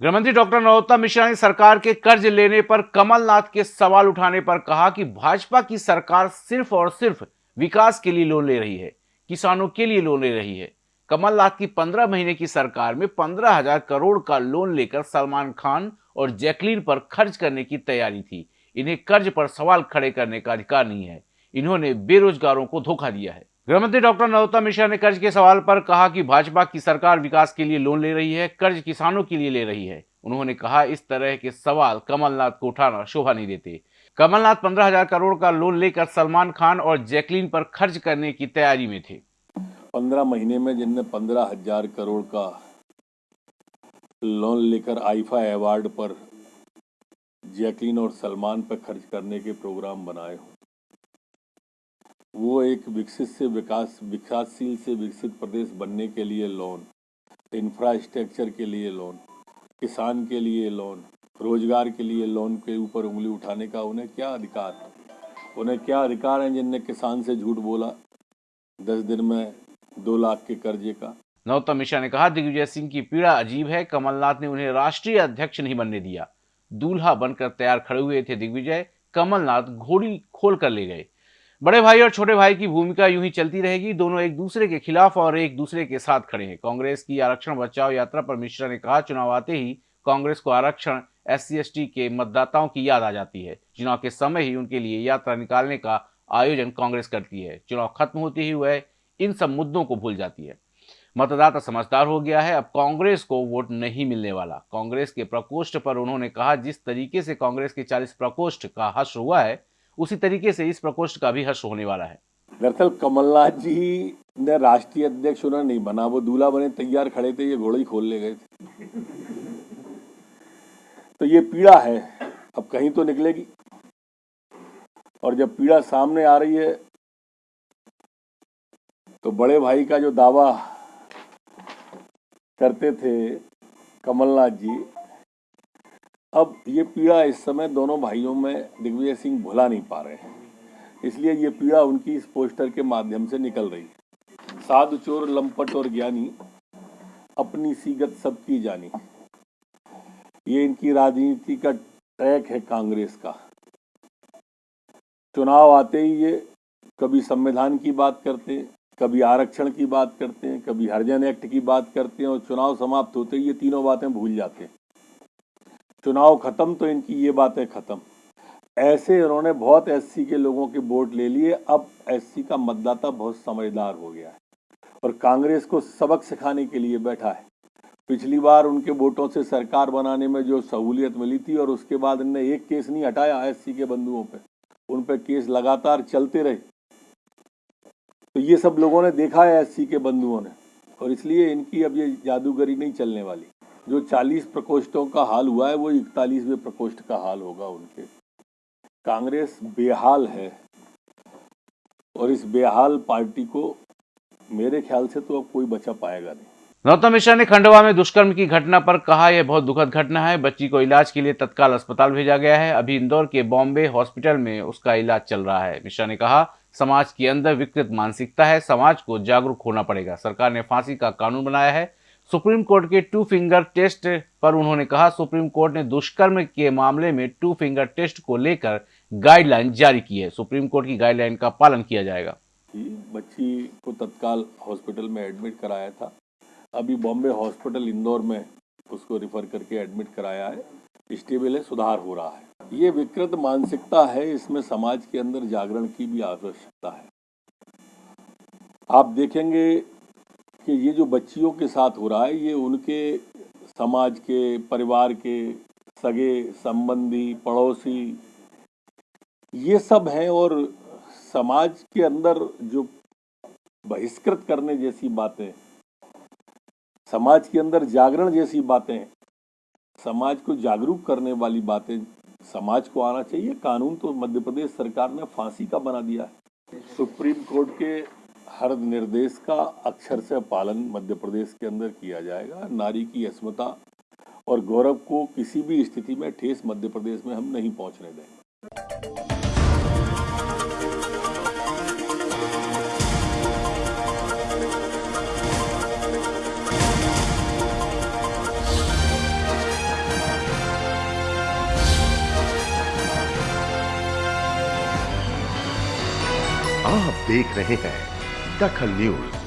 गृहमंत्री डॉक्टर नरोत्तम मिश्रा ने सरकार के कर्ज लेने पर कमलनाथ के सवाल उठाने पर कहा कि भाजपा की सरकार सिर्फ़ और सिर्फ़ विकास के लिए लोन ले रही है, किसानों के लिए लोन ले रही है। कमलनाथ की पंद्रह महीने की सरकार में पंद्रह हज़ार करोड़ का लोन लेकर सलमान खान और जैकलीन पर खर्च करने की तैयारी थी। इन्हें कर्ज पर सवाल खड़े करने का अधिकार नहीं है। इन्होंने बेरोजगारों को धोखा दिया है। गृहमंत्री डॉक्टर नरोत्तम मिश्रा ने कर्ज के सवाल पर कहा कि भाजपा की सरकार विकास के लिए लोन ले रही है, कर्ज किसानों के लिए ले रही है। उन्होंने कहा, इस तरह के सवाल कमलनाथ को उठाना शोभा नहीं देते। कमलनाथ पंद्रह हज़ार करोड़ का लोन लेकर सलमान खान और जैकलीन पर खर्च करने की तैयारी में थे। पंद्रह महीने में जिनने पंद्रह हज़ार करोड़ का लोन लेकर आईफा अवार्ड पर जैकलीन और सलमान पर खर्च करने के प्रोग्राम बनाए हों। वो एक विकसित से विकास, विकासशील से विकसित प्रदेश बनने के लिए लोन इंफ्रास्ट्रक्चर के लिए लोन किसान के लिए लोन रोज़गार के लिए लोन के ऊपर उंगली उठाने का उन्हें क्या अधिकार है? उन्हें क्या अधिकार है जिनने किसान से झूठ बोला? दस दिन में दो लाख के कर्जे का। नौतम मिश्रा ने कहा, दिग्विजय सिंह की पीड़ा अजीब है। कमलनाथ ने उन्हें राष्ट्रीय अध्यक्ष नहीं बनने दिया। दूल्हा बनकर तैयार खड़े हुए थे दिग्विजय। कमलनाथ घोड़ी खोल कर ले गए। बड़े भाई और छोटे भाई की भूमिका यूँ ही चलती रहेगी, दोनों एक दूसरे के खिलाफ और एक दूसरे के साथ खड़े हैं। कांग्रेस की आरक्षण बचाओ यात्रा पर मिश्रा ने कहा, चुनाव आते ही कांग्रेस को आरक्षण एस सी के मतदाताओं की याद आ जाती है। चुनाव के समय ही उनके लिए यात्रा निकालने का आयोजन कांग्रेस करती है। चुनाव खत्म होते ही वह इन सब मुद्दों को भूल जाती है। मतदाता समझदार हो गया है, अब कांग्रेस को वोट नहीं मिलने वाला। कांग्रेस के प्रकोष्ठ पर उन्होंने कहा, जिस तरीके से कांग्रेस के 40 प्रकोष्ठ का हर्ष हुआ है उसी तरीके से इस प्रकोष्ठ का भी हर्ष होने वाला है। दरअसल कमलनाथ जी ने राष्ट्रीय अध्यक्ष उन्होंने नहीं बना, वो दूल्हा बने, तैयार खड़े थे, ये घोड़े ही खोल ले गए थे। तो ये पीड़ा है, अब कहीं तो निकलेगी। और जब पीड़ा सामने आ रही है तो बड़े भाई का जो दावा करते थे कमलनाथ जी अब ये पीड़ा इस समय दोनों भाइयों में दिग्विजय सिंह भुला नहीं पा रहे हैं। इसलिए ये पीड़ा उनकी इस पोस्टर के माध्यम से निकल रही है। साधु, चोर, लंपट और ज्ञानी, अपनी सीगत सबकी जानी। ये इनकी राजनीति का ट्रैक है कांग्रेस का। चुनाव आते ही ये कभी संविधान की बात करते हैं, कभी आरक्षण की बात करते हैं, कभी हरिजन एक्ट की बात करते हैं और चुनाव समाप्त होते ही ये तीनों बातें भूल जाते हैं। चुनाव खत्म तो इनकी ये बातें खत्म। ऐसे इन्होंने बहुत एससी के लोगों के वोट ले लिए, अब एससी का मतदाता बहुत समझदार हो गया है और कांग्रेस को सबक सिखाने के लिए बैठा है। पिछली बार उनके वोटों से सरकार बनाने में जो सहूलियत मिली थी और उसके बाद इनने एक केस नहीं हटाया एससी के बंधुओं पे, उन पर केस लगातार चलते रहे। तो ये सब लोगों ने देखा है एससी के बंधुओं ने और इसलिए इनकी अब ये जादूगरी नहीं चलने वाली। जो 40 प्रकोष्ठों का हाल हुआ है, वो इकतालीसवें प्रकोष्ठ का हाल होगा उनके। कांग्रेस बेहाल है और इस बेहाल पार्टी को मेरे ख्याल से तो अब कोई बचा पाएगा नहीं। नौतम मिश्रा ने खंडवा में दुष्कर्म की घटना पर कहा, यह बहुत दुखद घटना है। बच्ची को इलाज के लिए तत्काल अस्पताल भेजा गया है। अभी इंदौर के बॉम्बे हॉस्पिटल में उसका इलाज चल रहा है। मिश्रा ने कहा, समाज के अंदर विकृत मानसिकता है, समाज को जागरूक होना पड़ेगा। सरकार ने फांसी का कानून बनाया है। सुप्रीम कोर्ट के टू फिंगर टेस्ट पर उन्होंने कहा, सुप्रीम कोर्ट ने दुष्कर्म के मामले में टू फिंगर टेस्ट को लेकर गाइडलाइन जारी की है। सुप्रीम कोर्ट की गाइडलाइन का पालन किया जाएगा। बच्ची को तत्काल हॉस्पिटल में एडमिट कराया था। अभी बॉम्बे हॉस्पिटल इंदौर में उसको रिफर करके एडमिट कराया है। स्टेबल है, सुधार हो रहा है। ये विकृत मानसिकता है, इसमें समाज के अंदर जागरण की भी आवश्यकता है। आप देखेंगे कि ये जो बच्चियों के साथ हो रहा है, ये उनके समाज के, परिवार के सगे, संबंधी, पड़ोसी, ये सब हैं और समाज के अंदर जो बहिष्कृत करने जैसी बातें, समाज के अंदर जागरण जैसी बातें, समाज को जागरूक करने वाली बातें, समाज को आना चाहिए। कानून तो मध्य प्रदेश सरकार ने फांसी का बना दिया है। सुप्रीम कोर्ट के हर निर्देश का अक्षर से पालन मध्य प्रदेश के अंदर किया जाएगा। नारी की अस्मता और गौरव को किसी भी स्थिति में ठेस मध्य प्रदेश में हम नहीं पहुँचने देंगे। आप देख रहे हैं दखल न्यूज़